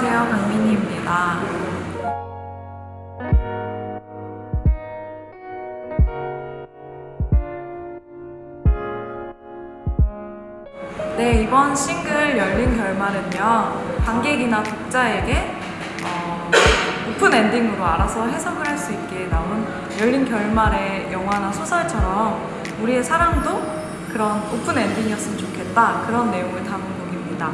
안녕하세요. 강민희입니다. 네, 이번 싱글 열린 결말은요. 관객이나 독자에게 어, open ending으로 알아서 해석을 할 수 있게 나온 열린 결말의 영화나 소설처럼 우리의 사랑도 그런 open ending이었으면 좋겠다. 그런 내용을 담은 곡입니다.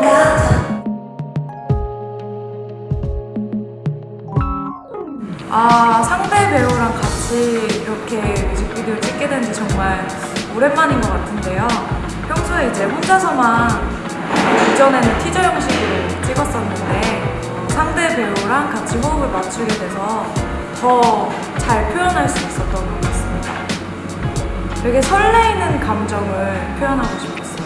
같아 아, 상대 배우랑 같이 이렇게 뮤직비디오 찍게 된 지 정말 오랜만인 것 같은데요. 평소에 이제 혼자서만 이전에는 티저 형식으로 찍었었는데 배우랑 같이 호흡을 맞추게 돼서 더 잘 표현할 수 있었던 것 같습니다. 되게 설레이는 감정을 표현하고 싶었어요.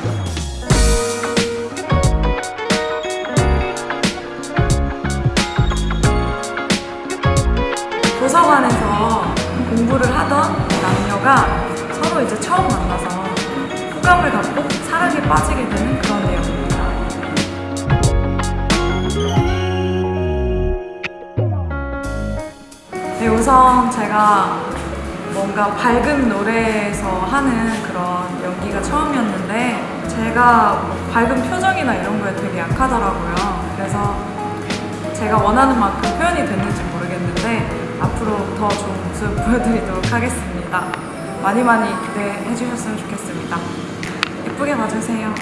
도서관에서 공부를 하던 남녀가 서로 이제 처음 만나서 호감을 갖고 사랑에 빠지게 되는 그런 내용 네, 우선 제가 뭔가 밝은 노래에서 하는 그런 연기가 처음이었는데 제가 밝은 표정이나 이런 거에 되게 약하더라고요. 그래서 제가 원하는 만큼 표현이 됐는지 모르겠는데 앞으로 더 좋은 모습 보여드리도록 하겠습니다. 많이 많이 기대해 주셨으면 좋겠습니다. 예쁘게 봐주세요.